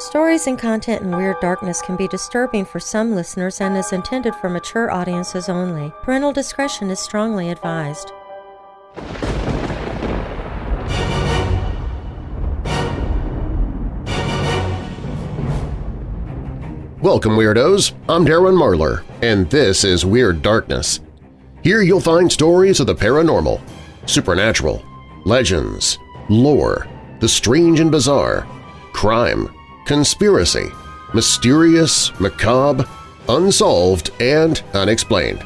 Stories and content in Weird Darkness can be disturbing for some listeners and is intended for mature audiences only. Parental discretion is strongly advised. Welcome, Weirdos! I'm Darren Marlar, and this is Weird Darkness. Here you'll find stories of the paranormal, supernatural, legends, lore, the strange and bizarre, crime, conspiracy, mysterious, macabre, unsolved, and unexplained.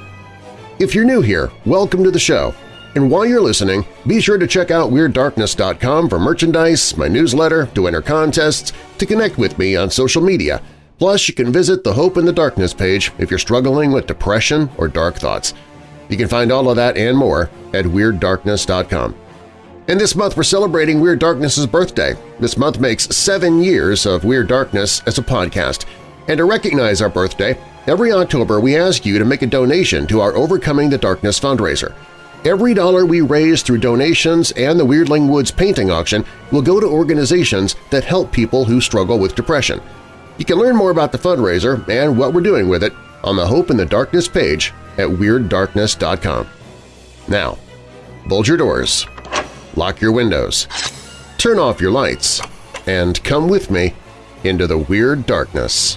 If you're new here, welcome to the show, and while you're listening, be sure to check out WeirdDarkness.com for merchandise, my newsletter, to enter contests, to connect with me on social media – Plus, you can visit the Hope in the Darkness page if you're struggling with depression or dark thoughts. You can find all of that and more at WeirdDarkness.com. And this month we're celebrating Weird Darkness's birthday. This month makes seven years of Weird Darkness as a podcast. And to recognize our birthday, every October we ask you to make a donation to our Overcoming the Darkness fundraiser. Every dollar we raise through donations and the Weirdling Woods painting auction will go to organizations that help people who struggle with depression. You can learn more about the fundraiser and what we're doing with it on the Hope in the Darkness page at WeirdDarkness.com. Now, bulge your doors, lock your windows, turn off your lights, and come with me into the Weird Darkness.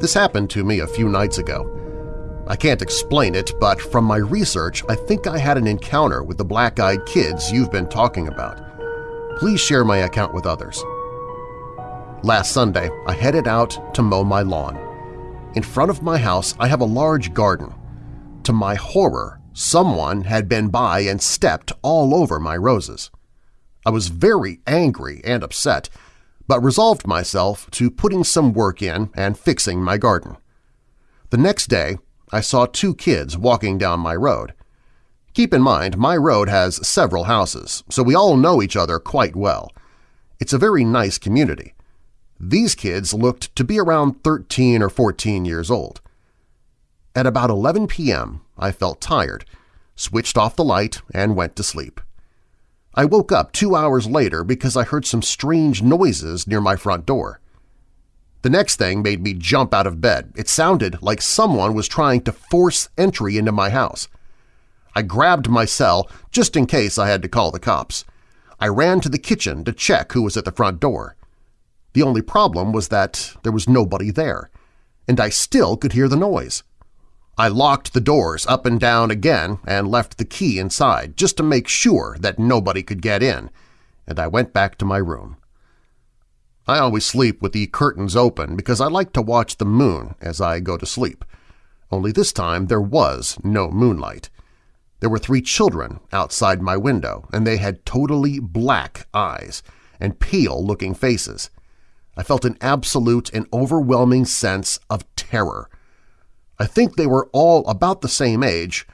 This happened to me a few nights ago. I can't explain it, but from my research I think I had an encounter with the black-eyed kids you've been talking about. Please share my account with others. Last Sunday, I headed out to mow my lawn. In front of my house, I have a large garden. To my horror, someone had been by and stepped all over my roses. I was very angry and upset, but resolved myself to putting some work in and fixing my garden. The next day, I saw two kids walking down my road. Keep in mind, my road has several houses, so we all know each other quite well. It's a very nice community. These kids looked to be around 13 or 14 years old. At about 11 p.m., I felt tired, switched off the light, and went to sleep. I woke up two hours later because I heard some strange noises near my front door. The next thing made me jump out of bed. It sounded like someone was trying to force entry into my house. I grabbed my cell just in case I had to call the cops. I ran to the kitchen to check who was at the front door. The only problem was that there was nobody there, and I still could hear the noise. I locked the doors up and down again and left the key inside just to make sure that nobody could get in, and I went back to my room. I always sleep with the curtains open because I like to watch the moon as I go to sleep. Only this time there was no moonlight. There were three children outside my window, and they had totally black eyes and pale-looking faces. I felt an absolute and overwhelming sense of terror. I think they were all about the same age,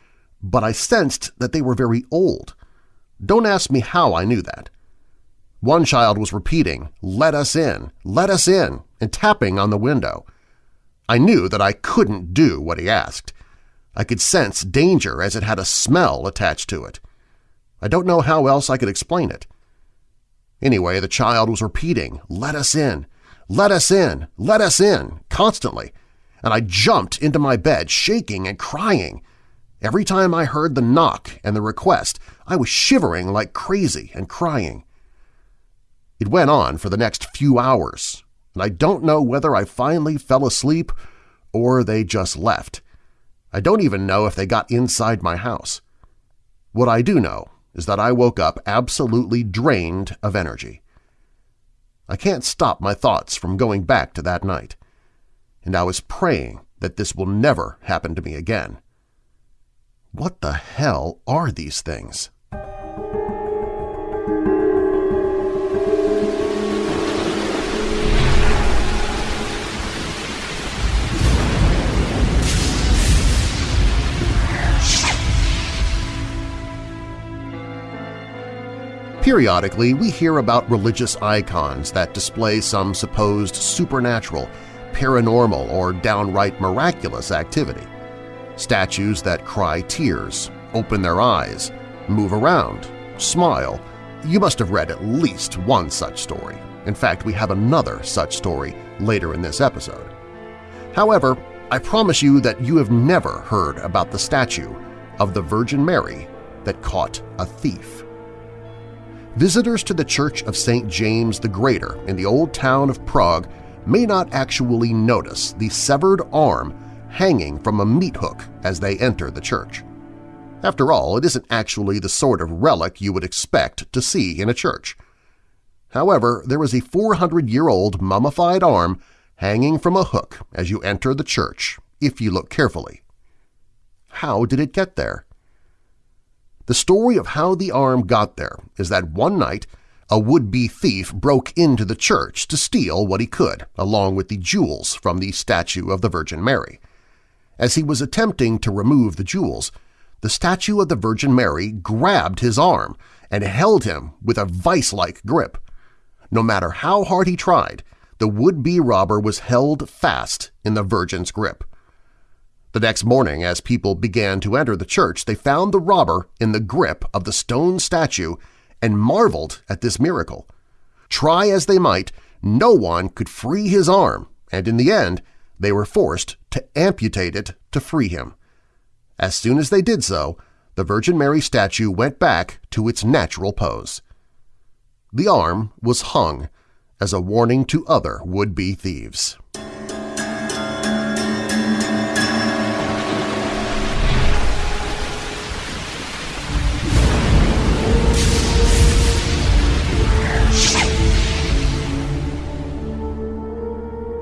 but I sensed that they were very old. Don't ask me how I knew that. One child was repeating, let us in, let us in, and tapping on the window. I knew that I couldn't do what he asked. I could sense danger as it had a smell attached to it. I don't know how else I could explain it. Anyway, the child was repeating, let us in, let us in, let us in, constantly, and I jumped into my bed shaking and crying. Every time I heard the knock and the request, I was shivering like crazy and crying. It went on for the next few hours, and I don't know whether I finally fell asleep or they just left. I don't even know if they got inside my house. What I do know is that I woke up absolutely drained of energy. I can't stop my thoughts from going back to that night and I was praying that this will never happen to me again. What the hell are these things? Periodically, we hear about religious icons that display some supposed supernatural paranormal or downright miraculous activity. Statues that cry tears, open their eyes, move around, smile. You must have read at least one such story. In fact, we have another such story later in this episode. However, I promise you that you have never heard about the statue of the Virgin Mary that caught a thief. Visitors to the Church of St. James the Greater in the old town of Prague may not actually notice the severed arm hanging from a meat hook as they enter the church. After all, it isn't actually the sort of relic you would expect to see in a church. However, there is a 400-year-old mummified arm hanging from a hook as you enter the church, if you look carefully. How did it get there? The story of how the arm got there is that one night a would-be thief broke into the church to steal what he could, along with the jewels from the statue of the Virgin Mary. As he was attempting to remove the jewels, the statue of the Virgin Mary grabbed his arm and held him with a vice-like grip. No matter how hard he tried, the would-be robber was held fast in the Virgin's grip. The next morning, as people began to enter the church, they found the robber in the grip of the stone statue and marveled at this miracle. Try as they might, no one could free his arm, and in the end they were forced to amputate it to free him. As soon as they did so, the Virgin Mary statue went back to its natural pose. The arm was hung as a warning to other would-be thieves.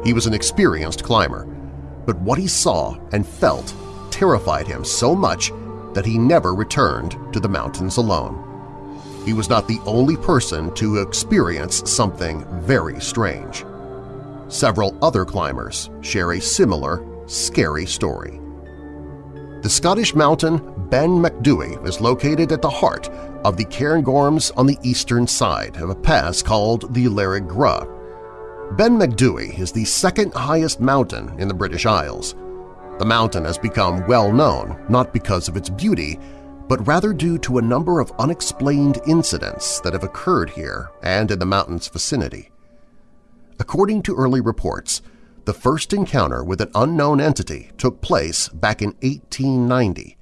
He was an experienced climber, but what he saw and felt terrified him so much that he never returned to the mountains alone. He was not the only person to experience something very strange. Several other climbers share a similar, scary story. The Scottish mountain Ben Macdui is located at the heart of the Cairngorms on the eastern side of a pass called the Lairig Ghru. Ben Macdui is the second highest mountain in the British Isles. The mountain has become well known not because of its beauty, but rather due to a number of unexplained incidents that have occurred here and in the mountain's vicinity. According to early reports, the first encounter with an unknown entity took place back in 1890.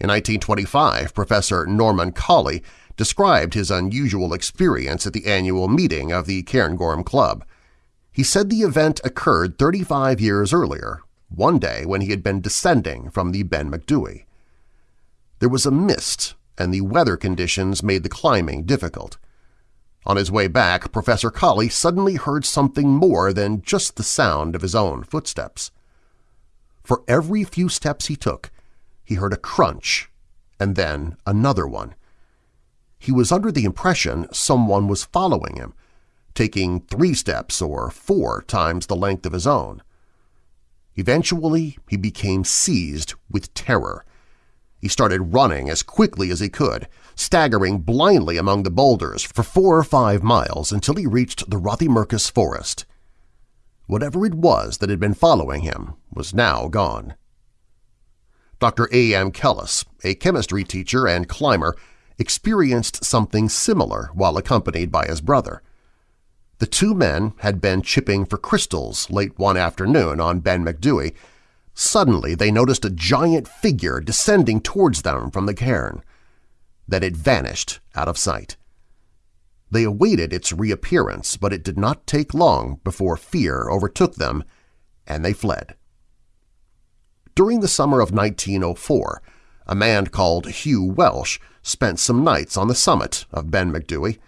In 1925, Professor Norman Collie described his unusual experience at the annual meeting of the Cairngorm Club. He said the event occurred 35 years earlier, one day when he had been descending from the Ben Macdui. There was a mist, and the weather conditions made the climbing difficult. On his way back, Professor Collie suddenly heard something more than just the sound of his own footsteps. For every few steps he took, he heard a crunch and then another one. He was under the impression someone was following him, taking three steps or four times the length of his own. Eventually, he became seized with terror. He started running as quickly as he could, staggering blindly among the boulders for four or five miles until he reached the Rothiemurchus forest. Whatever it was that had been following him was now gone. Dr. A. M. Kellas, a chemistry teacher and climber, experienced something similar while accompanied by his brother. The two men had been chipping for crystals late one afternoon on Ben Macdui. Suddenly they noticed a giant figure descending towards them from the cairn. Then it vanished out of sight. They awaited its reappearance, but it did not take long before fear overtook them, and they fled. During the summer of 1904, a man called Hugh Welsh spent some nights on the summit of Ben Macdui.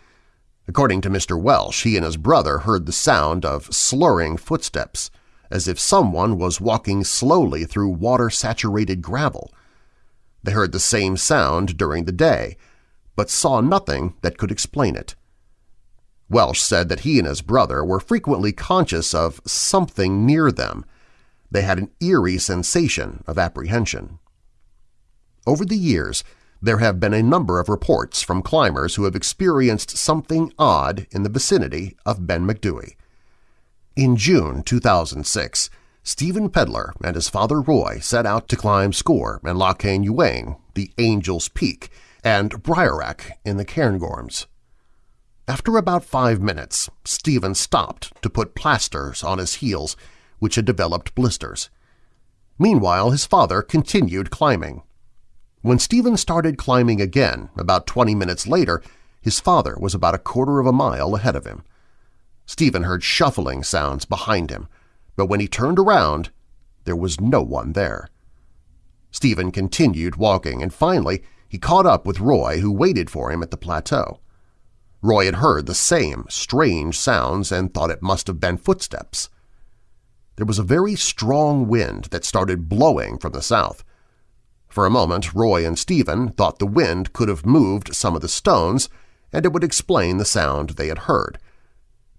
According to Mr. Welsh, he and his brother heard the sound of slurring footsteps, as if someone was walking slowly through water-saturated gravel. They heard the same sound during the day, but saw nothing that could explain it. Welsh said that he and his brother were frequently conscious of something near them. They had an eerie sensation of apprehension. Over the years, there have been a number of reports from climbers who have experienced something odd in the vicinity of Ben Macdui. In June 2006, Stephen Pedler and his father Roy set out to climb Sgor an Lochain Uaine, the Angel's Peak, and Braeriach in the Cairngorms. After about five minutes, Stephen stopped to put plasters on his heels, which had developed blisters. Meanwhile, his father continued climbing. When Stephen started climbing again, about 20 minutes later, his father was about a quarter of a mile ahead of him. Stephen heard shuffling sounds behind him, but when he turned around, there was no one there. Stephen continued walking, and finally he caught up with Roy, who waited for him at the plateau. Roy had heard the same strange sounds and thought it must have been footsteps. There was a very strong wind that started blowing from the south. For a moment, Roy and Stephen thought the wind could have moved some of the stones, and it would explain the sound they had heard.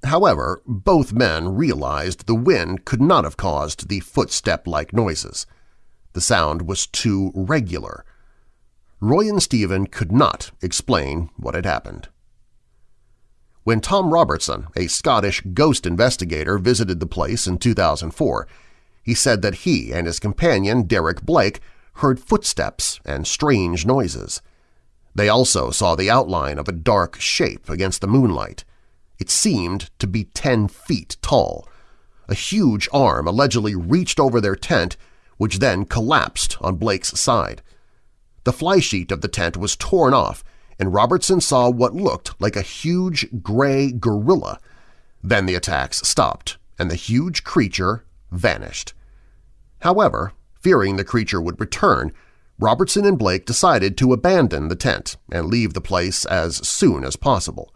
However, both men realized the wind could not have caused the footstep-like noises. The sound was too regular. Roy and Stephen could not explain what had happened. When Tom Robertson, a Scottish ghost investigator, visited the place in 2004, he said that he and his companion Derek Blake heard footsteps and strange noises. They also saw the outline of a dark shape against the moonlight. It seemed to be 10 feet tall. A huge arm allegedly reached over their tent, which then collapsed on Blake's side. The flysheet of the tent was torn off, and Robertson saw what looked like a huge gray gorilla. Then the attacks stopped, and the huge creature vanished. However, fearing the creature would return, Robertson and Blake decided to abandon the tent and leave the place as soon as possible.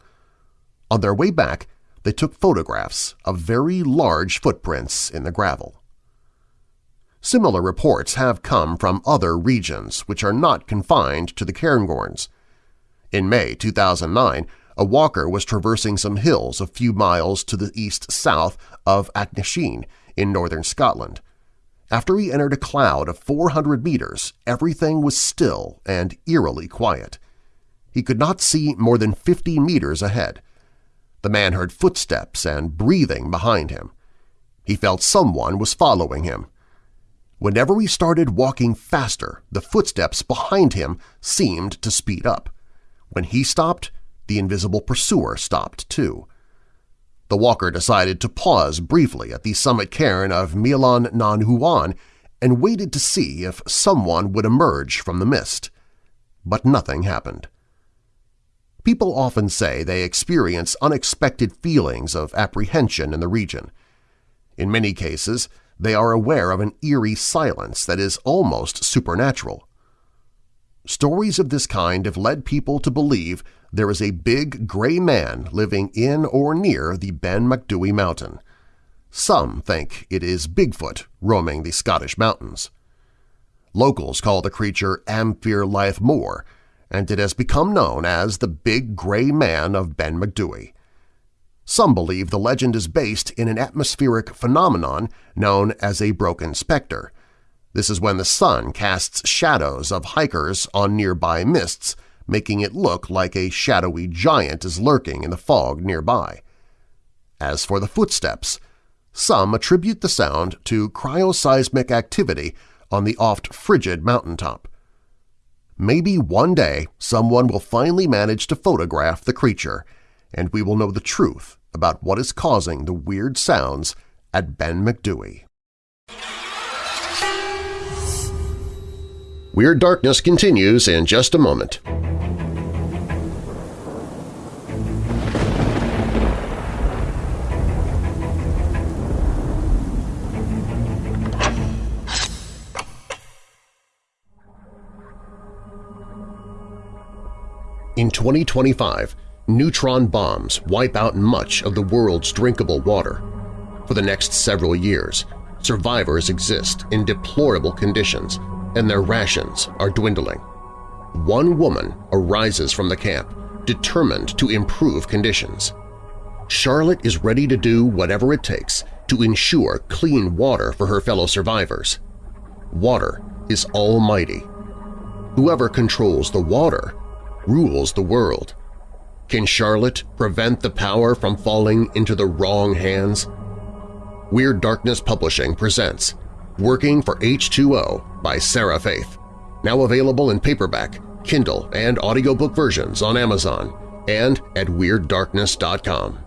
On their way back, they took photographs of very large footprints in the gravel. Similar reports have come from other regions which are not confined to the Cairngorms. In May 2009, a walker was traversing some hills a few miles to the east-south of Achnasheen in northern Scotland. After he entered a cloud of 400 meters, everything was still and eerily quiet. He could not see more than 50 meters ahead. The man heard footsteps and breathing behind him. He felt someone was following him. Whenever he started walking faster, the footsteps behind him seemed to speed up. When he stopped, the invisible pursuer stopped too. The walker decided to pause briefly at the summit cairn of Meallan nan Uan and waited to see if someone would emerge from the mist. But nothing happened. People often say they experience unexpected feelings of apprehension in the region. In many cases, they are aware of an eerie silence that is almost supernatural. Stories of this kind have led people to believe there is a big gray man living in or near the Ben Macdui mountain. Some think it is Bigfoot roaming the Scottish mountains. Locals call the creature Amphere Moor, and it has become known as the Big Gray Man of Ben Macdui. Some believe the legend is based in an atmospheric phenomenon known as a Brocken specter. This is when the sun casts shadows of hikers on nearby mists, making it look like a shadowy giant is lurking in the fog nearby. As for the footsteps, some attribute the sound to cryoseismic activity on the oft-frigid mountaintop. Maybe one day someone will finally manage to photograph the creature, and we will know the truth about what is causing the weird sounds at Ben Macdui. Weird Darkness continues in just a moment. In 2025, neutron bombs wipe out much of the world's drinkable water. For the next several years, survivors exist in deplorable conditions and their rations are dwindling. One woman arises from the camp, determined to improve conditions. Charlotte is ready to do whatever it takes to ensure clean water for her fellow survivors. Water is almighty. Whoever controls the water rules the world. Can Charlotte prevent the power from falling into the wrong hands? Weird Darkness Publishing presents Working for H2O by Sarah Faith, now available in paperback, Kindle, and audiobook versions on Amazon and at WeirdDarkness.com.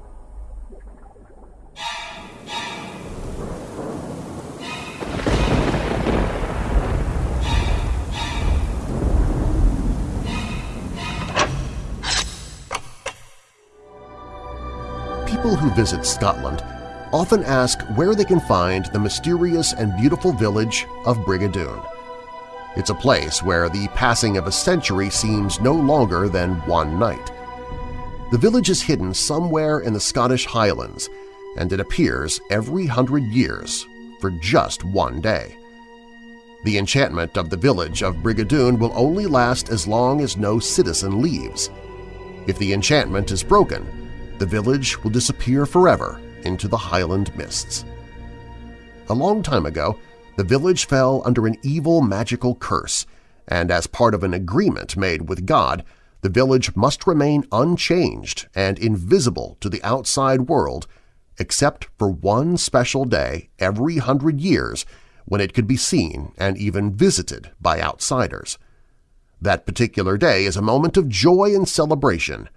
People who visit Scotland often ask where they can find the mysterious and beautiful village of Brigadoon. It's a place where the passing of a century seems no longer than one night. The village is hidden somewhere in the Scottish Highlands, and it appears every hundred years for just one day. The enchantment of the village of Brigadoon will only last as long as no citizen leaves. If the enchantment is broken, the village will disappear forever into the highland mists. A long time ago, the village fell under an evil magical curse, and as part of an agreement made with God, the village must remain unchanged and invisible to the outside world except for one special day every hundred years when it could be seen and even visited by outsiders. That particular day is a moment of joy and celebration,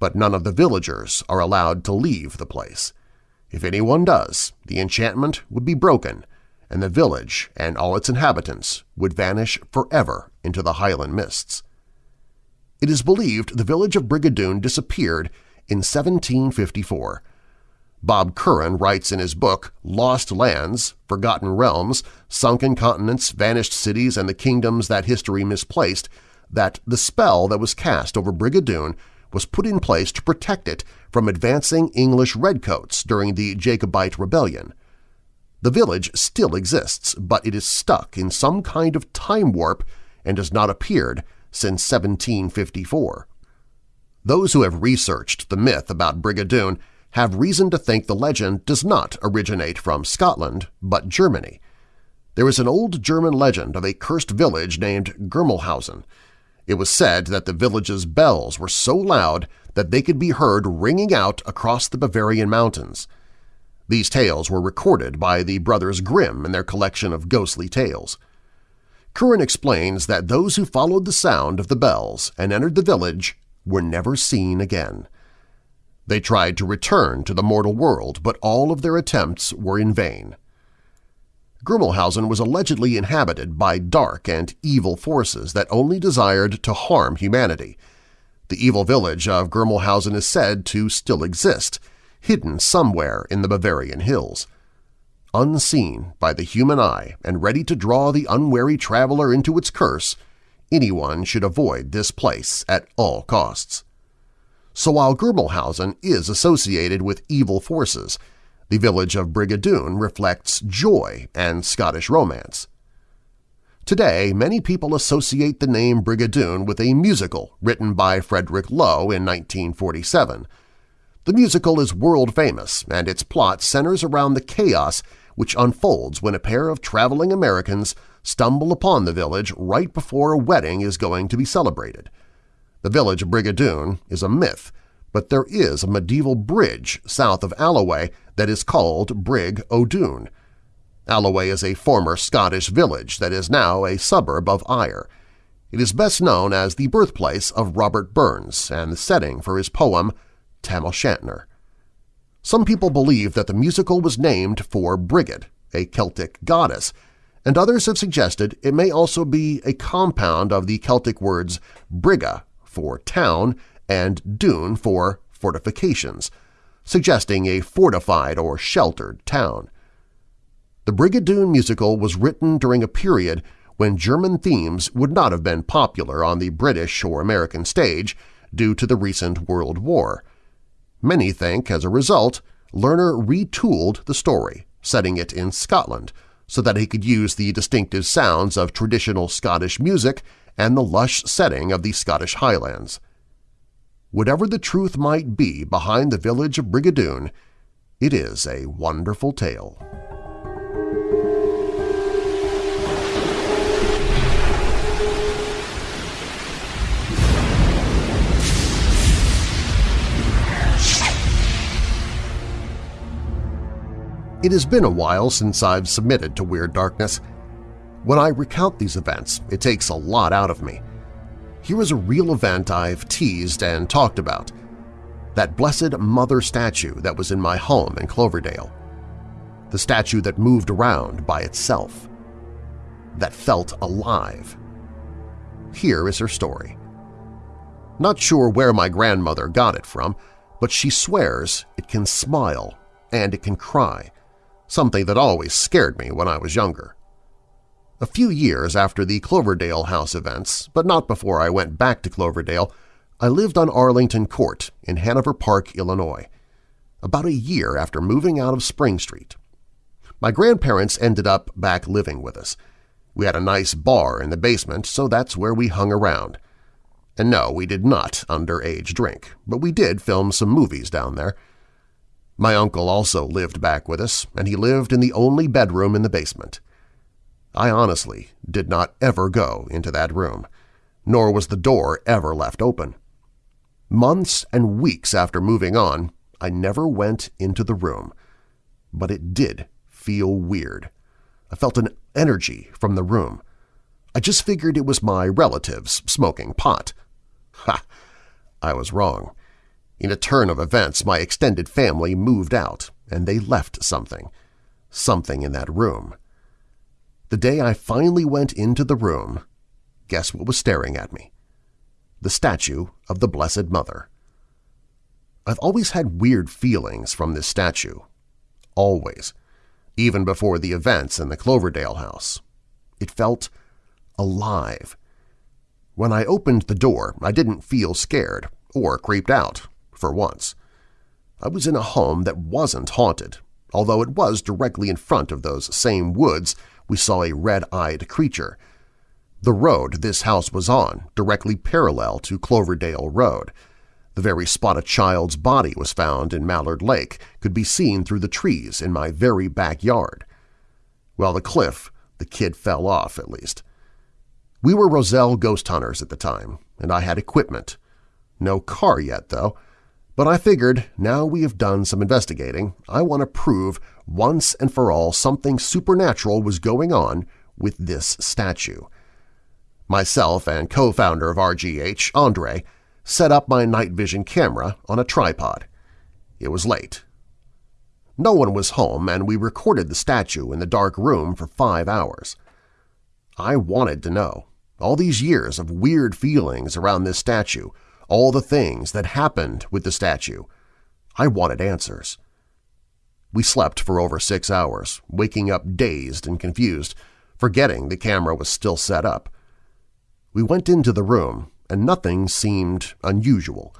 but none of the villagers are allowed to leave the place. If anyone does, the enchantment would be broken, and the village and all its inhabitants would vanish forever into the highland mists. It is believed the village of Brigadoon disappeared in 1754. Bob Curran writes in his book Lost Lands, Forgotten Realms, Sunken Continents, Vanished Cities, and the Kingdoms That History Misplaced that the spell that was cast over Brigadoon was put in place to protect it from advancing English redcoats during the Jacobite Rebellion. The village still exists, but it is stuck in some kind of time warp and has not appeared since 1754. Those who have researched the myth about Brigadoon have reason to think the legend does not originate from Scotland, but Germany. There is an old German legend of a cursed village named Germelshausen. It was said that the village's bells were so loud that they could be heard ringing out across the Bavarian mountains. These tales were recorded by the brothers Grimm in their collection of ghostly tales. Curran explains that those who followed the sound of the bells and entered the village were never seen again. They tried to return to the mortal world, but all of their attempts were in vain. Germelshausen was allegedly inhabited by dark and evil forces that only desired to harm humanity. The evil village of Germelshausen is said to still exist, hidden somewhere in the Bavarian hills. Unseen by the human eye and ready to draw the unwary traveler into its curse, anyone should avoid this place at all costs. So while Germelshausen is associated with evil forces, the village of Brigadoon reflects joy and Scottish romance. Today, many people associate the name Brigadoon with a musical written by Frederick Loewe in 1947. The musical is world-famous, and its plot centers around the chaos which unfolds when a pair of traveling Americans stumble upon the village right before a wedding is going to be celebrated. The village of Brigadoon is a myth, but there is a medieval bridge south of Alloway that is called Brig O'Doon. Alloway is a former Scottish village that is now a suburb of Ayr. It is best known as the birthplace of Robert Burns and the setting for his poem Tam O'Shanter. Some people believe that the musical was named for Brigid, a Celtic goddess, and others have suggested it may also be a compound of the Celtic words briga for town and dune for fortifications, suggesting a fortified or sheltered town. The Brigadoon musical was written during a period when German themes would not have been popular on the British or American stage due to the recent World War. Many think, as a result, Lerner retooled the story, setting it in Scotland, so that he could use the distinctive sounds of traditional Scottish music and the lush setting of the Scottish Highlands. Whatever the truth might be behind the village of Brigadoon, it is a wonderful tale. It has been a while since I've submitted to Weird Darkness. When I recount these events, it takes a lot out of me. Here is a real event I've teased and talked about. That Blessed Mother statue that was in my home in Cloverdale. The statue that moved around by itself. That felt alive. Here is her story. Not sure where my grandmother got it from, but she swears it can smile and it can cry, something that always scared me when I was younger. A few years after the Cloverdale House events, but not before I went back to Cloverdale, I lived on Arlington Court in Hanover Park, Illinois, about a year after moving out of Spring Street. My grandparents ended up back living with us. We had a nice bar in the basement, so that's where we hung around. And no, we did not underage drink, but we did film some movies down there. My uncle also lived back with us, and he lived in the only bedroom in the basement. I honestly did not ever go into that room, nor was the door ever left open. Months and weeks after moving on, I never went into the room, but it did feel weird. I felt an energy from the room. I just figured it was my relatives smoking pot. Ha! I was wrong. In a turn of events, my extended family moved out, and they left something. Something in that room. The day I finally went into the room, guess what was staring at me? The statue of the Blessed Mother. I've always had weird feelings from this statue. Always. Even before the events in the Cloverdale house. It felt alive. When I opened the door, I didn't feel scared or creeped out, for once. I was in a home that wasn't haunted, although it was directly in front of those same woods we saw a red-eyed creature. The road this house was on, directly parallel to Cloverdale Road. The very spot a child's body was found in Mallard Lake could be seen through the trees in my very backyard. Well, the cliff, the kid fell off, at least. We were Roselle ghost hunters at the time, and I had equipment. No car yet, though, but I figured now we have done some investigating, I want to prove once and for all something supernatural was going on with this statue. Myself and co-founder of RGH, Andre, set up my night vision camera on a tripod. It was late. No one was home, and we recorded the statue in the dark room for five hours. I wanted to know. All these years of weird feelings around this statue, all the things that happened with the statue. I wanted answers. We slept for over six hours, waking up dazed and confused, forgetting the camera was still set up. We went into the room, and nothing seemed unusual.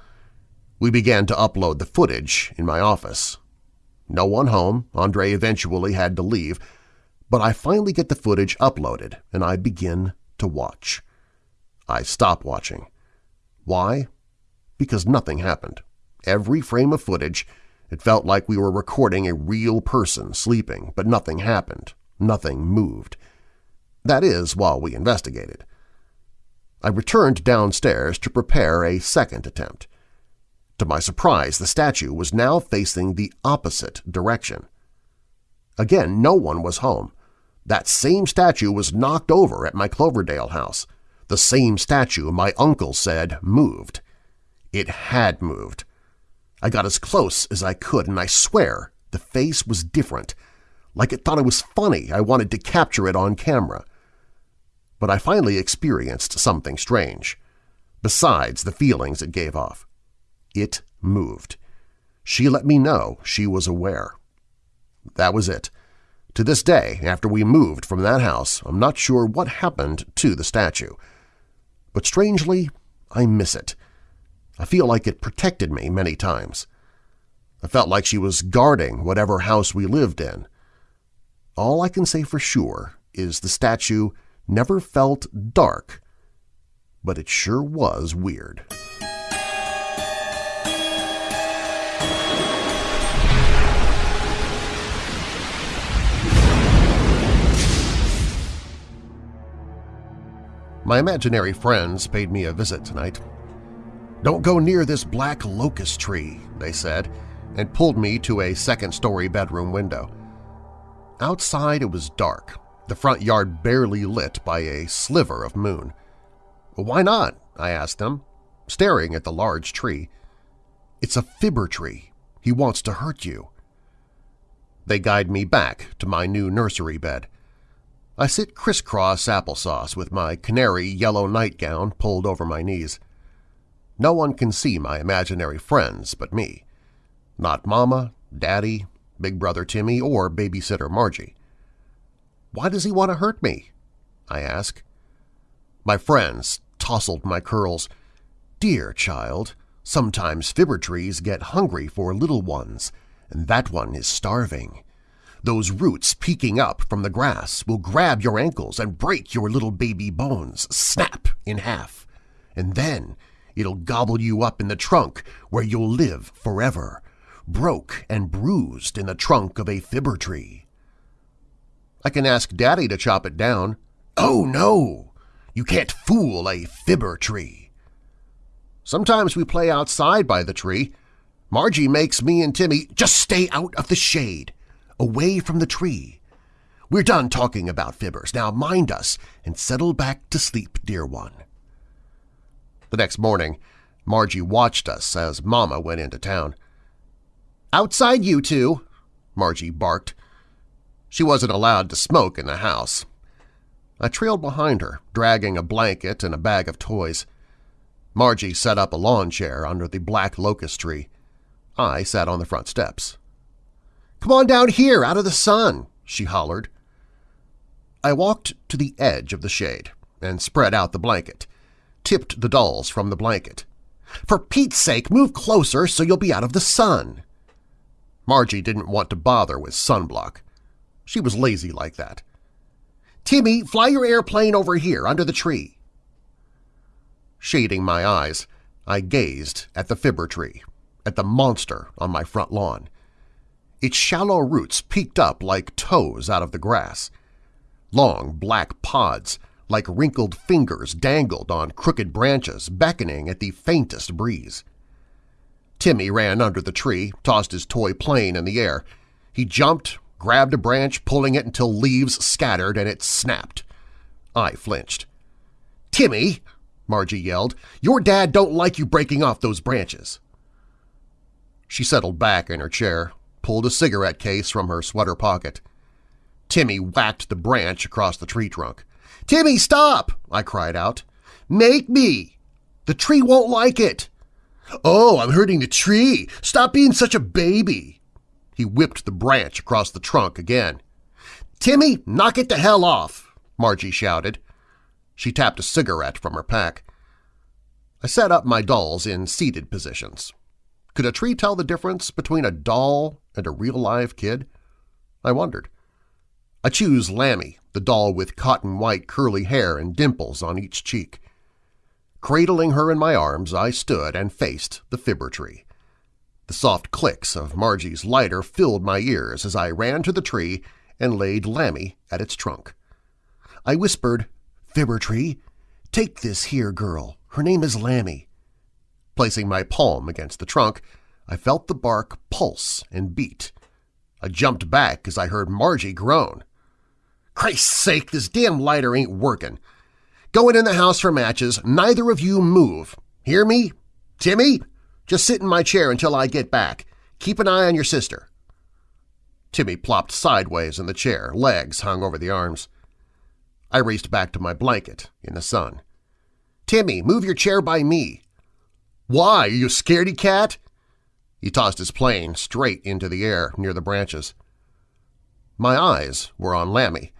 We began to upload the footage in my office. No one home, Andre eventually had to leave, but I finally get the footage uploaded and I begin to watch. I stop watching. Why? Because nothing happened. Every frame of footage, it felt like we were recording a real person sleeping, but nothing happened. Nothing moved. That is, while we investigated. I returned downstairs to prepare a second attempt. To my surprise, the statue was now facing the opposite direction. Again, no one was home. That same statue was knocked over at my Cloverdale house. The same statue my uncle said moved. It had moved. I got as close as I could, and I swear the face was different. Like it thought it was funny, I wanted to capture it on camera. But I finally experienced something strange, besides the feelings it gave off. It moved. She let me know she was aware. That was it. To this day, after we moved from that house, I'm not sure what happened to the statue. But strangely, I miss it. I feel like it protected me many times. I felt like she was guarding whatever house we lived in. All I can say for sure is the statue never felt dark, but it sure was weird. My imaginary friends paid me a visit tonight. Don't go near this black locust tree, they said, and pulled me to a second-story bedroom window. Outside it was dark, the front yard barely lit by a sliver of moon. Why not? I asked them, staring at the large tree. It's a fibber tree. He wants to hurt you. They guide me back to my new nursery bed. I sit crisscross applesauce with my canary yellow nightgown pulled over my knees. No one can see my imaginary friends but me. Not Mama, Daddy, Big Brother Timmy, or Babysitter Margie. Why does he want to hurt me? I ask. My friends tousled my curls. Dear child, sometimes fibber trees get hungry for little ones, and that one is starving. Those roots peeking up from the grass will grab your ankles and break your little baby bones, snap in half. And then it'll gobble you up in the trunk where you'll live forever, broke and bruised in the trunk of a fibber tree. I can ask Daddy to chop it down. Oh, no! You can't fool a fibber tree. Sometimes we play outside by the tree. Margie makes me and Timmy just stay out of the shade, away from the tree. We're done talking about fibbers. Now mind us and settle back to sleep, dear one. The next morning, Margie watched us as Mama went into town. Outside you two, Margie barked. She wasn't allowed to smoke in the house. I trailed behind her, dragging a blanket and a bag of toys. Margie set up a lawn chair under the black locust tree. I sat on the front steps. "'Come on down here, out of the sun!' she hollered. I walked to the edge of the shade and spread out the blanket, tipped the dolls from the blanket. "'For Pete's sake, move closer so you'll be out of the sun!' Margie didn't want to bother with sunblock. She was lazy like that. Timmy, fly your airplane over here under the tree. Shading my eyes, I gazed at the fibber tree, at the monster on my front lawn. Its shallow roots peeked up like toes out of the grass. Long black pods, like wrinkled fingers, dangled on crooked branches, beckoning at the faintest breeze. Timmy ran under the tree, tossed his toy plane in the air. He jumped, grabbed a branch, pulling it until leaves scattered and it snapped. I flinched. "'Timmy!' Margie yelled. "'Your dad don't like you breaking off those branches!' She settled back in her chair, pulled a cigarette case from her sweater pocket. Timmy whacked the branch across the tree trunk. "'Timmy, stop!' I cried out. "'Make me! The tree won't like it!' "'Oh, I'm hurting the tree! Stop being such a baby!' He whipped the branch across the trunk again. "'Timmy, knock it the hell off!' Margie shouted. She tapped a cigarette from her pack. I set up my dolls in seated positions. Could a tree tell the difference between a doll and a real-live kid? I wondered. I choose Lammy, the doll with cotton-white curly hair and dimples on each cheek. Cradling her in my arms, I stood and faced the fibber tree. The soft clicks of Margie's lighter filled my ears as I ran to the tree and laid Lammy at its trunk. I whispered, Fibber tree, take this here girl. Her name is Lammy. Placing my palm against the trunk, I felt the bark pulse and beat. I jumped back as I heard Margie groan. Christ's sake, this damn lighter ain't working. Going in the house for matches, neither of you move. Hear me? Timmy, just sit in my chair until I get back. Keep an eye on your sister. Timmy plopped sideways in the chair, legs hung over the arms. I raced back to my blanket in the sun. Timmy, move your chair by me. Why, are you scaredy cat? He tossed his plane straight into the air near the branches. My eyes were on Lammy.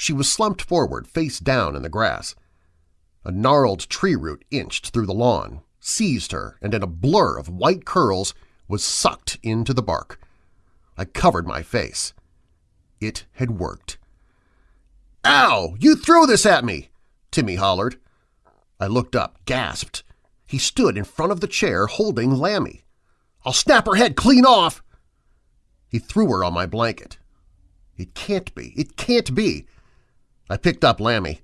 She was slumped forward, face down in the grass. A gnarled tree root inched through the lawn, seized her, and in a blur of white curls was sucked into the bark. I covered my face. It had worked. "'Ow! You threw this at me!' Timmy hollered. I looked up, gasped. He stood in front of the chair holding Lammy. "'I'll snap her head clean off!' He threw her on my blanket. It can't be! It can't be! I picked up Lammy.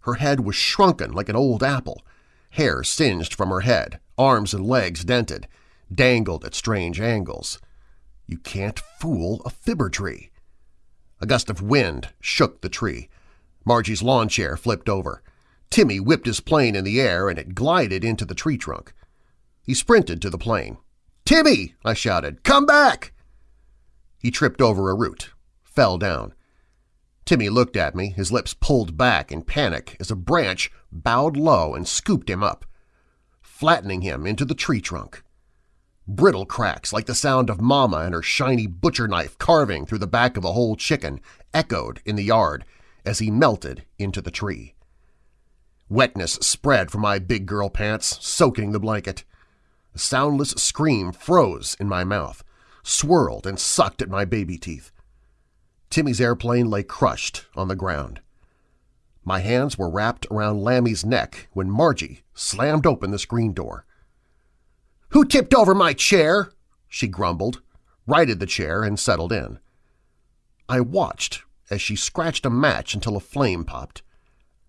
Her head was shrunken like an old apple hair singed from her head, arms and legs dented, dangled at strange angles. You can't fool a fibber tree. A gust of wind shook the tree. Margie's lawn chair flipped over. Timmy whipped his plane in the air and it glided into the tree trunk. He sprinted to the plane. "'Timmy!' I shouted. "'Come back!' He tripped over a root, fell down. Timmy looked at me, his lips pulled back in panic as a branch bowed low and scooped him up, flattening him into the tree trunk. Brittle cracks like the sound of Mama and her shiny butcher knife carving through the back of a whole chicken echoed in the yard as he melted into the tree. Wetness spread from my big girl pants, soaking the blanket. A soundless scream froze in my mouth, swirled and sucked at my baby teeth. Timmy's airplane lay crushed on the ground. My hands were wrapped around Lammy's neck when Margie slammed open the screen door. "'Who tipped over my chair?' she grumbled, righted the chair, and settled in. I watched as she scratched a match until a flame popped.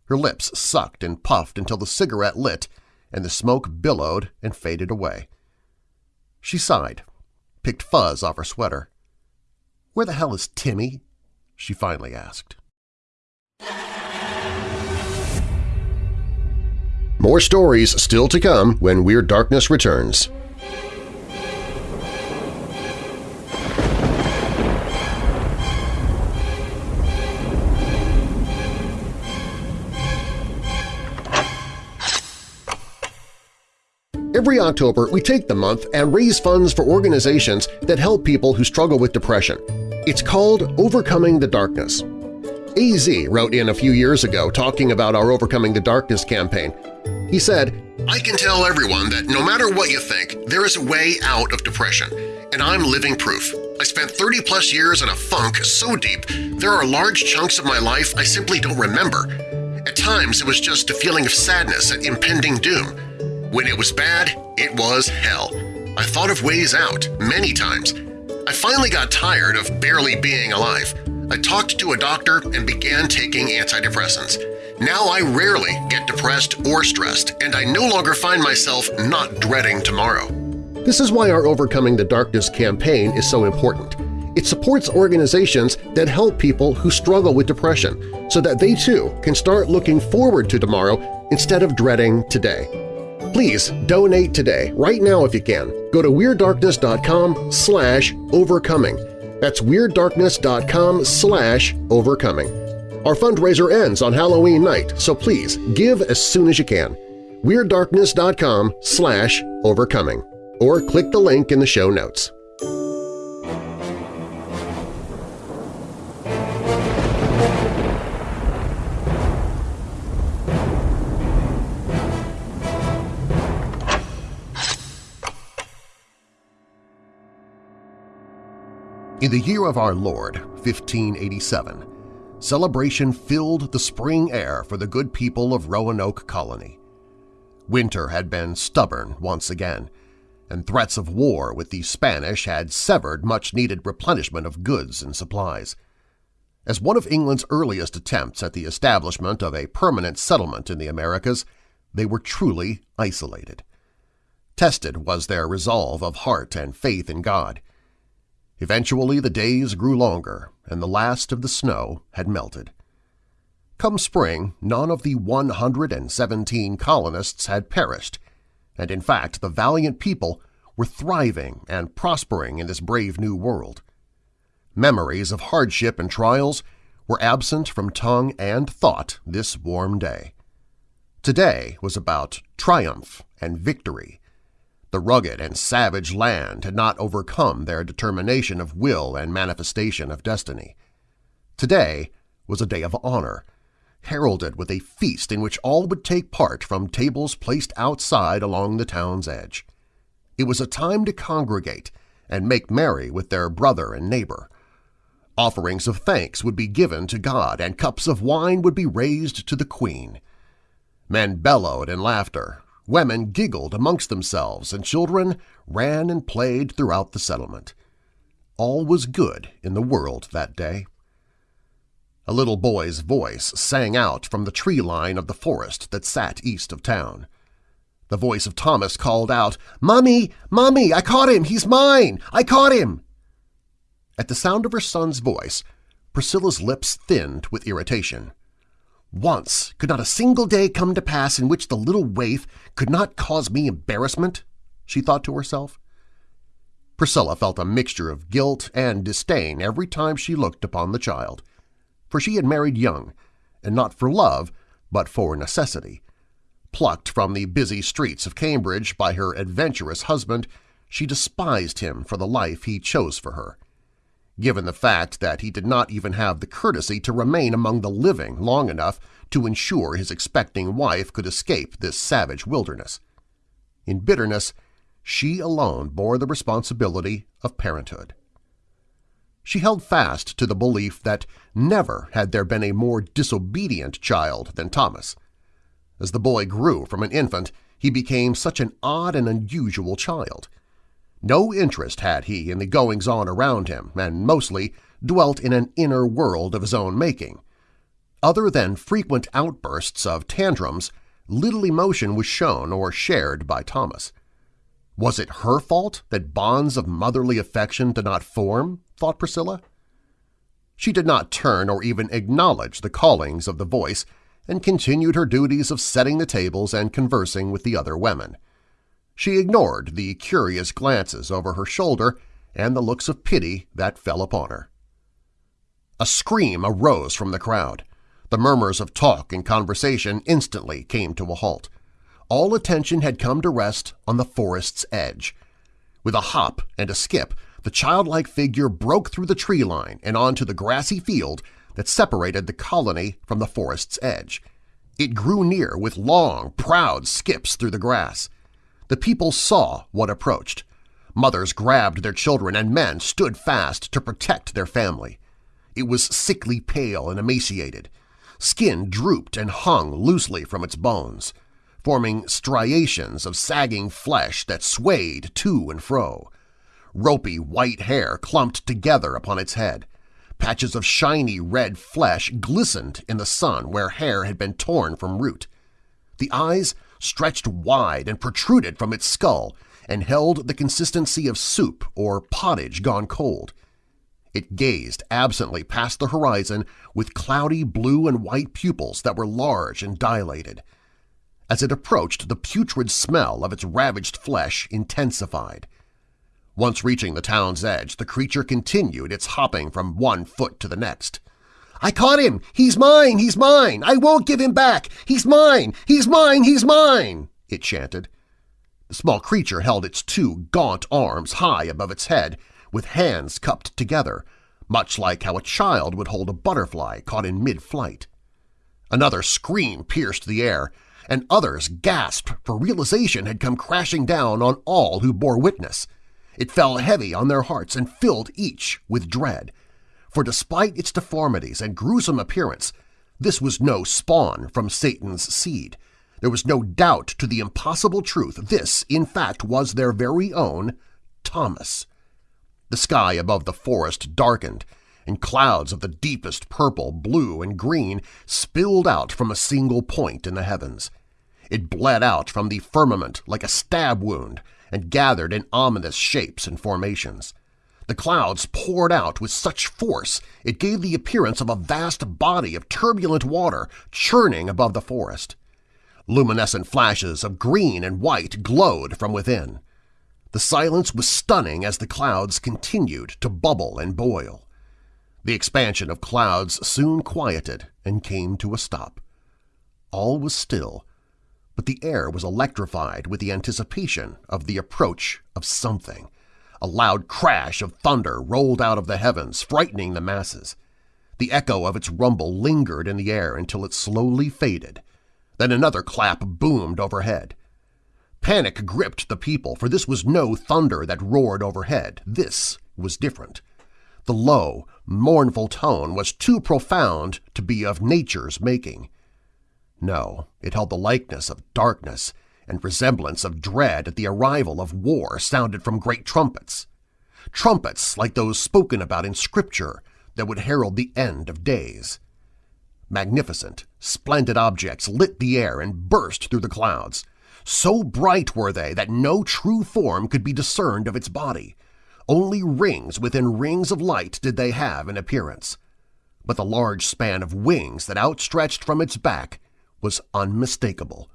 Her lips sucked and puffed until the cigarette lit and the smoke billowed and faded away. She sighed, picked fuzz off her sweater. "'Where the hell is Timmy?' She finally asked. More stories still to come when Weird Darkness returns. Every October, we take the month and raise funds for organizations that help people who struggle with depression. It's called Overcoming the Darkness. AZ wrote in a few years ago talking about our Overcoming the Darkness campaign. He said, I can tell everyone that no matter what you think, there is a way out of depression, and I'm living proof. I spent 30-plus years in a funk so deep there are large chunks of my life I simply don't remember. At times it was just a feeling of sadness at impending doom, when it was bad, it was hell. I thought of ways out many times. I finally got tired of barely being alive. I talked to a doctor and began taking antidepressants. Now I rarely get depressed or stressed, and I no longer find myself not dreading tomorrow. This is why our Overcoming the Darkness campaign is so important. It supports organizations that help people who struggle with depression so that they too can start looking forward to tomorrow instead of dreading today. Please donate today, right now if you can. Go to WeirdDarkness.com slash overcoming. That's WeirdDarkness.com slash overcoming. Our fundraiser ends on Halloween night, so please give as soon as you can. WeirdDarkness.com slash overcoming. Or click the link in the show notes. In the year of our Lord, 1587, celebration filled the spring air for the good people of Roanoke Colony. Winter had been stubborn once again, and threats of war with the Spanish had severed much-needed replenishment of goods and supplies. As one of England's earliest attempts at the establishment of a permanent settlement in the Americas, they were truly isolated. Tested was their resolve of heart and faith in God. Eventually the days grew longer, and the last of the snow had melted. Come spring, none of the 117 colonists had perished, and in fact the valiant people were thriving and prospering in this brave new world. Memories of hardship and trials were absent from tongue and thought this warm day. Today was about triumph and victory, the rugged and savage land had not overcome their determination of will and manifestation of destiny. Today was a day of honor, heralded with a feast in which all would take part from tables placed outside along the town's edge. It was a time to congregate and make merry with their brother and neighbor. Offerings of thanks would be given to God and cups of wine would be raised to the Queen. Men bellowed in laughter, Women giggled amongst themselves, and children ran and played throughout the settlement. All was good in the world that day. A little boy's voice sang out from the tree line of the forest that sat east of town. The voice of Thomas called out, "'Mommy! Mommy! I caught him! He's mine! I caught him!' At the sound of her son's voice, Priscilla's lips thinned with irritation. Once could not a single day come to pass in which the little waif could not cause me embarrassment, she thought to herself. Priscilla felt a mixture of guilt and disdain every time she looked upon the child, for she had married young, and not for love, but for necessity. Plucked from the busy streets of Cambridge by her adventurous husband, she despised him for the life he chose for her given the fact that he did not even have the courtesy to remain among the living long enough to ensure his expecting wife could escape this savage wilderness. In bitterness, she alone bore the responsibility of parenthood. She held fast to the belief that never had there been a more disobedient child than Thomas. As the boy grew from an infant, he became such an odd and unusual child – no interest had he in the goings-on around him and mostly dwelt in an inner world of his own making. Other than frequent outbursts of tantrums, little emotion was shown or shared by Thomas. Was it her fault that bonds of motherly affection did not form, thought Priscilla? She did not turn or even acknowledge the callings of the voice and continued her duties of setting the tables and conversing with the other women. She ignored the curious glances over her shoulder and the looks of pity that fell upon her. A scream arose from the crowd. The murmurs of talk and conversation instantly came to a halt. All attention had come to rest on the forest's edge. With a hop and a skip, the childlike figure broke through the tree line and onto the grassy field that separated the colony from the forest's edge. It grew near with long, proud skips through the grass. The people saw what approached. Mothers grabbed their children and men stood fast to protect their family. It was sickly pale and emaciated. Skin drooped and hung loosely from its bones, forming striations of sagging flesh that swayed to and fro. Ropey white hair clumped together upon its head. Patches of shiny red flesh glistened in the sun where hair had been torn from root. The eyes stretched wide and protruded from its skull and held the consistency of soup or pottage gone cold. It gazed absently past the horizon with cloudy blue and white pupils that were large and dilated. As it approached, the putrid smell of its ravaged flesh intensified. Once reaching the town's edge, the creature continued its hopping from one foot to the next. I caught him! He's mine! He's mine! I won't give him back! He's mine! He's mine! He's mine! it chanted. The small creature held its two gaunt arms high above its head, with hands cupped together, much like how a child would hold a butterfly caught in mid-flight. Another scream pierced the air, and others gasped for realization had come crashing down on all who bore witness. It fell heavy on their hearts and filled each with dread for despite its deformities and gruesome appearance, this was no spawn from Satan's seed. There was no doubt to the impossible truth this, in fact, was their very own Thomas. The sky above the forest darkened, and clouds of the deepest purple, blue, and green spilled out from a single point in the heavens. It bled out from the firmament like a stab wound and gathered in ominous shapes and formations. The clouds poured out with such force it gave the appearance of a vast body of turbulent water churning above the forest. Luminescent flashes of green and white glowed from within. The silence was stunning as the clouds continued to bubble and boil. The expansion of clouds soon quieted and came to a stop. All was still, but the air was electrified with the anticipation of the approach of something. A loud crash of thunder rolled out of the heavens, frightening the masses. The echo of its rumble lingered in the air until it slowly faded. Then another clap boomed overhead. Panic gripped the people, for this was no thunder that roared overhead. This was different. The low, mournful tone was too profound to be of nature's making. No, it held the likeness of darkness and resemblance of dread at the arrival of war sounded from great trumpets. Trumpets like those spoken about in Scripture that would herald the end of days. Magnificent, splendid objects lit the air and burst through the clouds. So bright were they that no true form could be discerned of its body. Only rings within rings of light did they have in appearance. but the large span of wings that outstretched from its back was unmistakable.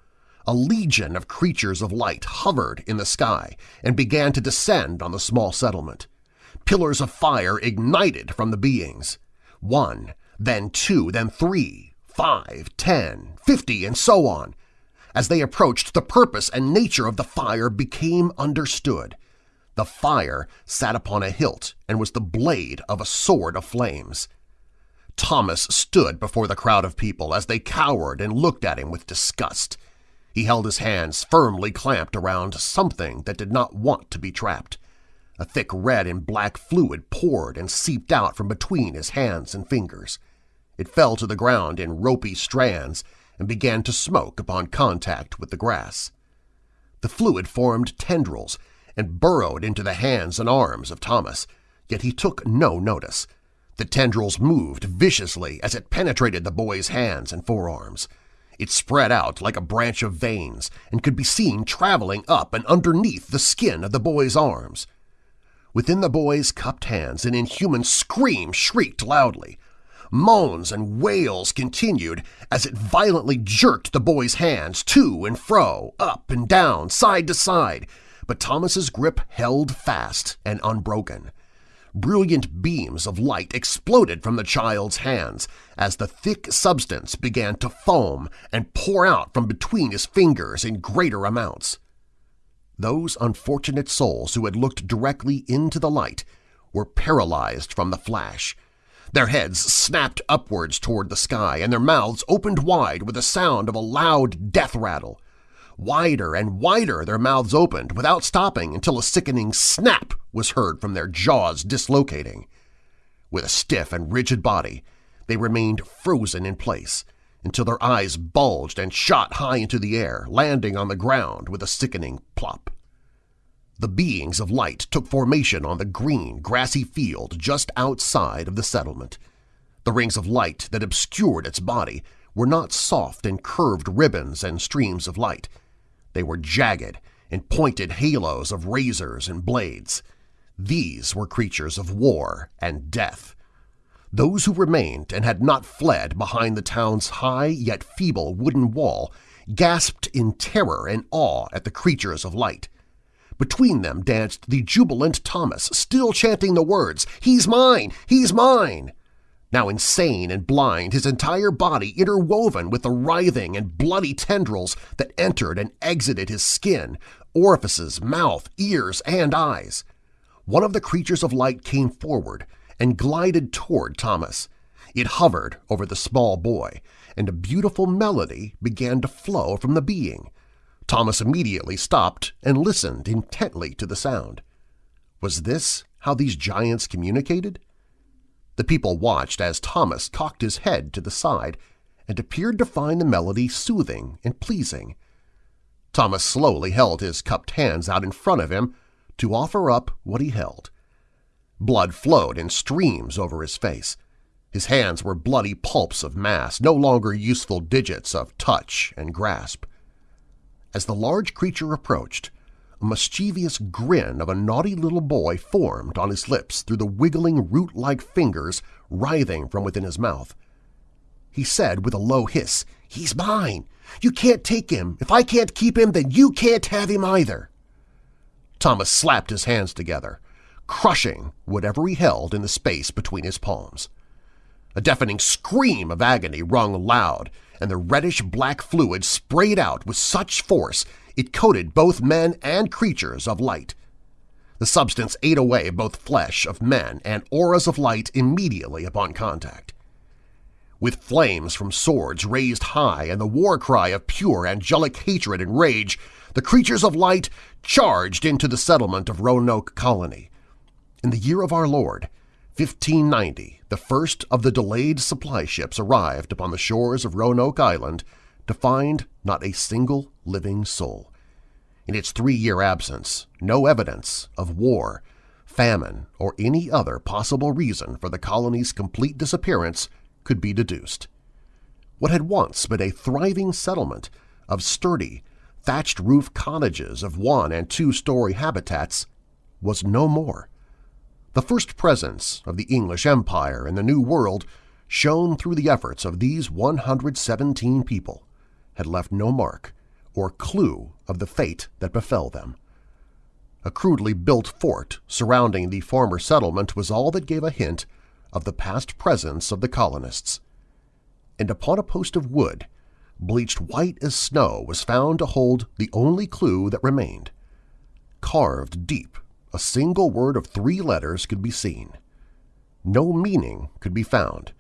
A legion of creatures of light hovered in the sky and began to descend on the small settlement. Pillars of fire ignited from the beings. One, then two, then three, five, ten, fifty, and so on. As they approached, the purpose and nature of the fire became understood. The fire sat upon a hilt and was the blade of a sword of flames. Thomas stood before the crowd of people as they cowered and looked at him with disgust. He held his hands firmly clamped around something that did not want to be trapped. A thick red and black fluid poured and seeped out from between his hands and fingers. It fell to the ground in ropey strands and began to smoke upon contact with the grass. The fluid formed tendrils and burrowed into the hands and arms of Thomas, yet he took no notice. The tendrils moved viciously as it penetrated the boy's hands and forearms. It spread out like a branch of veins and could be seen traveling up and underneath the skin of the boy's arms. Within the boy's cupped hands an inhuman scream shrieked loudly. Moans and wails continued as it violently jerked the boy's hands to and fro, up and down, side to side, but Thomas's grip held fast and unbroken. Brilliant beams of light exploded from the child's hands as the thick substance began to foam and pour out from between his fingers in greater amounts. Those unfortunate souls who had looked directly into the light were paralyzed from the flash. Their heads snapped upwards toward the sky and their mouths opened wide with the sound of a loud death rattle. Wider and wider their mouths opened without stopping until a sickening snap was heard from their jaws dislocating. With a stiff and rigid body, they remained frozen in place until their eyes bulged and shot high into the air, landing on the ground with a sickening plop. The beings of light took formation on the green, grassy field just outside of the settlement. The rings of light that obscured its body were not soft and curved ribbons and streams of light. They were jagged and pointed halos of razors and blades. These were creatures of war and death. Those who remained and had not fled behind the town's high yet feeble wooden wall gasped in terror and awe at the creatures of light. Between them danced the jubilant Thomas, still chanting the words, He's mine! He's mine! Now insane and blind, his entire body interwoven with the writhing and bloody tendrils that entered and exited his skin, orifices, mouth, ears, and eyes. One of the creatures of light came forward and glided toward Thomas. It hovered over the small boy, and a beautiful melody began to flow from the being. Thomas immediately stopped and listened intently to the sound. Was this how these giants communicated? The people watched as Thomas cocked his head to the side and appeared to find the melody soothing and pleasing. Thomas slowly held his cupped hands out in front of him to offer up what he held. Blood flowed in streams over his face. His hands were bloody pulps of mass, no longer useful digits of touch and grasp. As the large creature approached, a mischievous grin of a naughty little boy formed on his lips through the wiggling root-like fingers writhing from within his mouth. He said with a low hiss, "'He's mine! You can't take him! If I can't keep him, then you can't have him either!' Thomas slapped his hands together, crushing whatever he held in the space between his palms. A deafening scream of agony rung loud, and the reddish-black fluid sprayed out with such force it coated both men and creatures of light. The substance ate away both flesh of men and auras of light immediately upon contact. With flames from swords raised high and the war cry of pure angelic hatred and rage, the creatures of light charged into the settlement of Roanoke Colony. In the year of our Lord, 1590, the first of the delayed supply ships arrived upon the shores of Roanoke Island to find not a single living soul. In its three-year absence, no evidence of war, famine, or any other possible reason for the colony's complete disappearance could be deduced. What had once been a thriving settlement of sturdy, thatched-roof cottages of one- and two-story habitats was no more. The first presence of the English Empire in the New World shone through the efforts of these 117 people, had left no mark or clue of the fate that befell them. A crudely built fort surrounding the former settlement was all that gave a hint of the past presence of the colonists. And upon a post of wood, bleached white as snow, was found to hold the only clue that remained. Carved deep, a single word of three letters could be seen. No meaning could be found,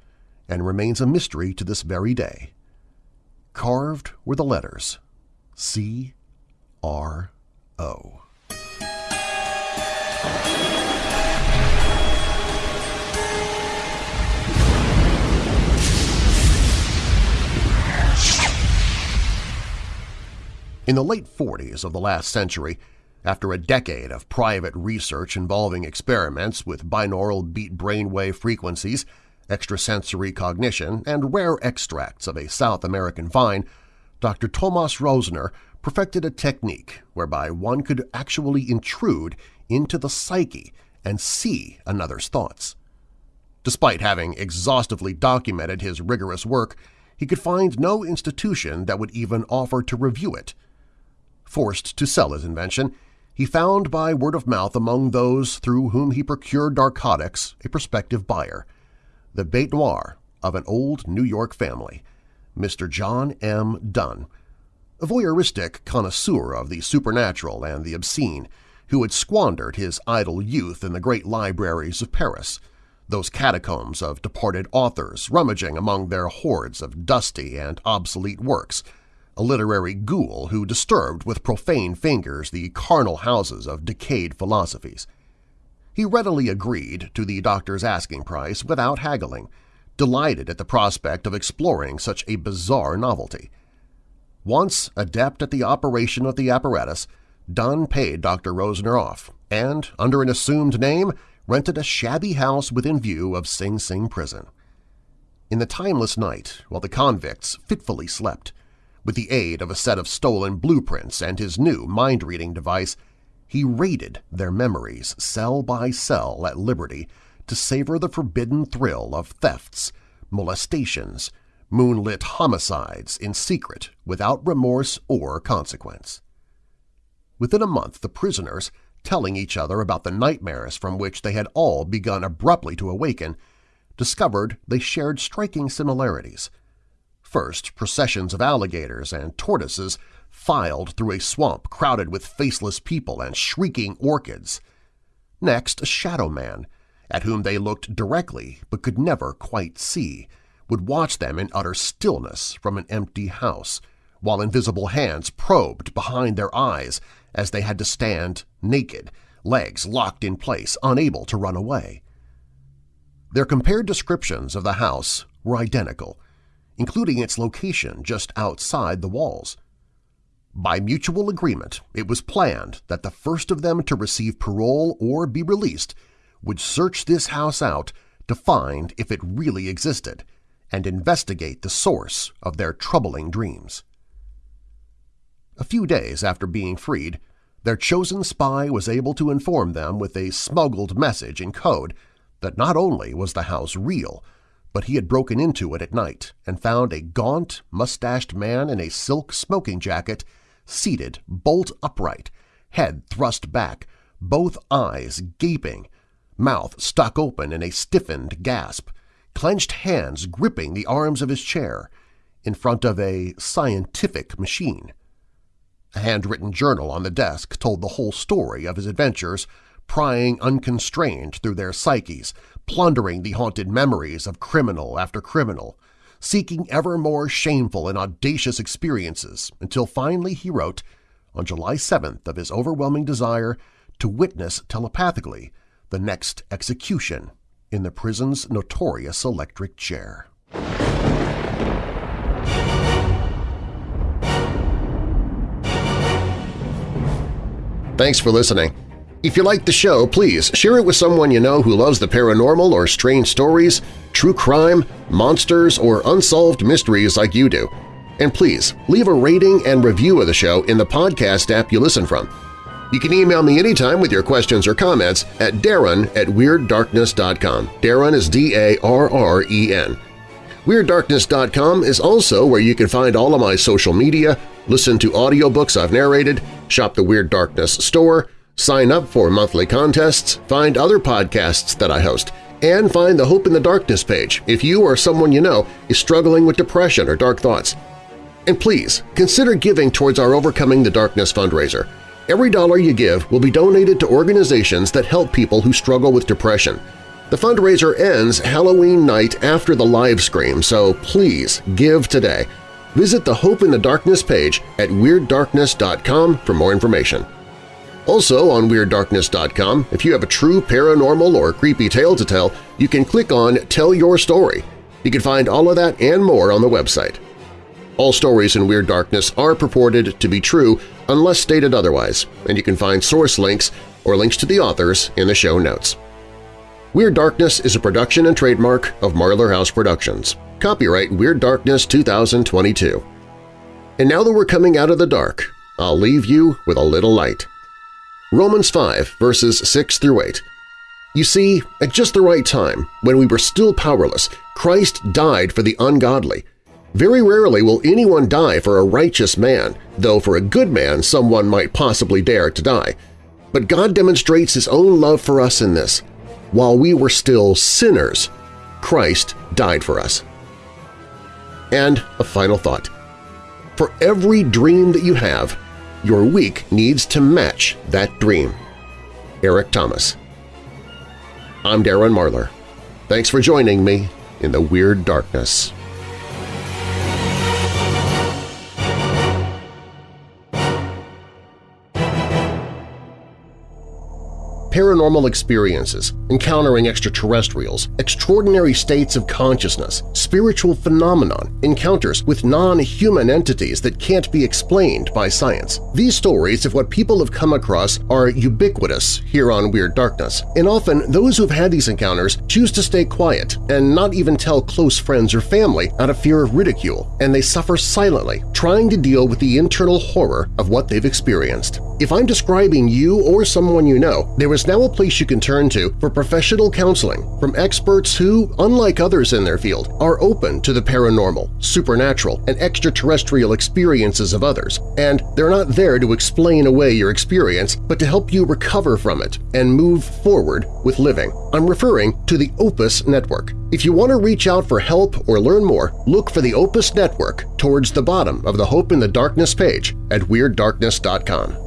and remains a mystery to this very day. Carved were the letters C R O. In the late 40s of the last century, after a decade of private research involving experiments with binaural beat brainwave frequencies, extrasensory cognition, and rare extracts of a South American vine, Dr. Tomas Rosner perfected a technique whereby one could actually intrude into the psyche and see another's thoughts. Despite having exhaustively documented his rigorous work, he could find no institution that would even offer to review it. Forced to sell his invention, he found by word of mouth among those through whom he procured narcotics a prospective buyer, the bête noire of an old New York family, Mr. John M. Dunn, a voyeuristic connoisseur of the supernatural and the obscene, who had squandered his idle youth in the great libraries of Paris, those catacombs of departed authors rummaging among their hoards of dusty and obsolete works, a literary ghoul who disturbed with profane fingers the carnal houses of decayed philosophies. He readily agreed to the doctor's asking price without haggling, delighted at the prospect of exploring such a bizarre novelty. Once adept at the operation of the apparatus, Dunn paid Dr. Rosner off and, under an assumed name, rented a shabby house within view of Sing Sing prison. In the timeless night, while the convicts fitfully slept, with the aid of a set of stolen blueprints and his new mind-reading device, he raided their memories cell by cell at liberty to savor the forbidden thrill of thefts, molestations, moonlit homicides in secret without remorse or consequence. Within a month the prisoners, telling each other about the nightmares from which they had all begun abruptly to awaken, discovered they shared striking similarities. First, processions of alligators and tortoises filed through a swamp crowded with faceless people and shrieking orchids. Next, a shadow man, at whom they looked directly but could never quite see, would watch them in utter stillness from an empty house, while invisible hands probed behind their eyes as they had to stand naked, legs locked in place, unable to run away. Their compared descriptions of the house were identical, including its location just outside the walls. By mutual agreement, it was planned that the first of them to receive parole or be released would search this house out to find if it really existed and investigate the source of their troubling dreams. A few days after being freed, their chosen spy was able to inform them with a smuggled message in code that not only was the house real, but he had broken into it at night and found a gaunt, mustached man in a silk smoking jacket seated bolt upright, head thrust back, both eyes gaping, mouth stuck open in a stiffened gasp, clenched hands gripping the arms of his chair, in front of a scientific machine. A handwritten journal on the desk told the whole story of his adventures, prying unconstrained through their psyches, plundering the haunted memories of criminal after criminal, seeking ever more shameful and audacious experiences until finally he wrote, on July 7th of his overwhelming desire to witness telepathically the next execution in the prison's notorious electric chair. Thanks for listening. If you like the show, please share it with someone you know who loves the paranormal or strange stories, true crime, monsters, or unsolved mysteries like you do. And please, leave a rating and review of the show in the podcast app you listen from. You can email me anytime with your questions or comments at darren at WeirdDarkness.com. Darren is D-A-R-R-E-N. WeirdDarkness.com is also where you can find all of my social media, listen to audiobooks I've narrated, shop the Weird Darkness store, sign up for monthly contests, find other podcasts that I host, and find the Hope in the Darkness page if you or someone you know is struggling with depression or dark thoughts. And please, consider giving towards our Overcoming the Darkness fundraiser. Every dollar you give will be donated to organizations that help people who struggle with depression. The fundraiser ends Halloween night after the live stream, so please give today. Visit the Hope in the Darkness page at WeirdDarkness.com for more information. Also on WeirdDarkness.com, if you have a true paranormal or creepy tale to tell, you can click on Tell Your Story. You can find all of that and more on the website. All stories in Weird Darkness are purported to be true unless stated otherwise, and you can find source links or links to the authors in the show notes. Weird Darkness is a production and trademark of Marlar House Productions. Copyright Weird Darkness 2022. And now that we're coming out of the dark, I'll leave you with a little light. Romans 5 verses 6 through 8. You see, at just the right time, when we were still powerless, Christ died for the ungodly. Very rarely will anyone die for a righteous man, though for a good man someone might possibly dare to die. But God demonstrates His own love for us in this. While we were still sinners, Christ died for us. And a final thought. For every dream that you have, your week needs to match that dream. Eric Thomas I'm Darren Marlar. Thanks for joining me in the Weird Darkness. Paranormal experiences, encountering extraterrestrials, extraordinary states of consciousness, spiritual phenomenon, encounters with non-human entities that can't be explained by science. These stories of what people have come across are ubiquitous here on Weird Darkness, and often those who've had these encounters choose to stay quiet and not even tell close friends or family out of fear of ridicule, and they suffer silently, trying to deal with the internal horror of what they've experienced. If I'm describing you or someone you know, there is now a place you can turn to for professional counseling from experts who, unlike others in their field, are open to the paranormal, supernatural, and extraterrestrial experiences of others, and they're not there to explain away your experience but to help you recover from it and move forward with living. I'm referring to the Opus Network. If you want to reach out for help or learn more, look for the Opus Network towards the bottom of the Hope in the Darkness page at WeirdDarkness.com.